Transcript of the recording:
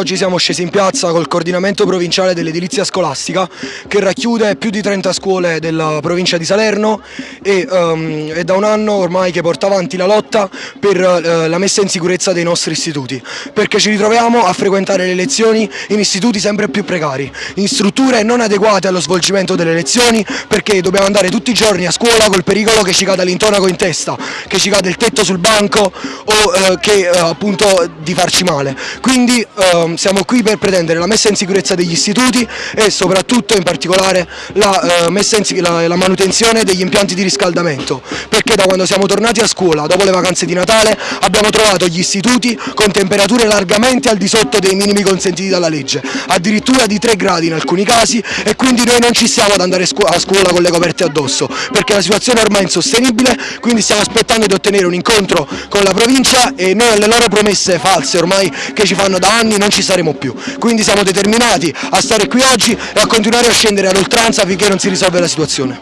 Oggi siamo scesi in piazza col coordinamento provinciale dell'edilizia scolastica che racchiude più di 30 scuole della provincia di Salerno e um, è da un anno ormai che porta avanti la lotta per uh, la messa in sicurezza dei nostri istituti perché ci ritroviamo a frequentare le lezioni in istituti sempre più precari, in strutture non adeguate allo svolgimento delle lezioni perché dobbiamo andare tutti i giorni a scuola col pericolo che ci cada l'intonaco in testa, che ci cade il tetto sul banco o uh, che uh, appunto di farci male. Quindi Ehm, siamo qui per pretendere la messa in sicurezza degli istituti e soprattutto in particolare la, uh, la, la manutenzione degli impianti di riscaldamento. Perché da quando siamo tornati a scuola dopo le vacanze di Natale abbiamo trovato gli istituti con temperature largamente al di sotto dei minimi consentiti dalla legge, addirittura di 3 gradi in alcuni casi e quindi noi non ci stiamo ad andare a scuola con le coperte addosso perché la situazione è ormai insostenibile, quindi stiamo aspettando di ottenere un incontro con la provincia e noi alle loro promesse false ormai che ci fanno da anni non ci saremo più. Quindi siamo determinati a stare qui oggi e a continuare a scendere ad oltranza finché non si risolve la situazione.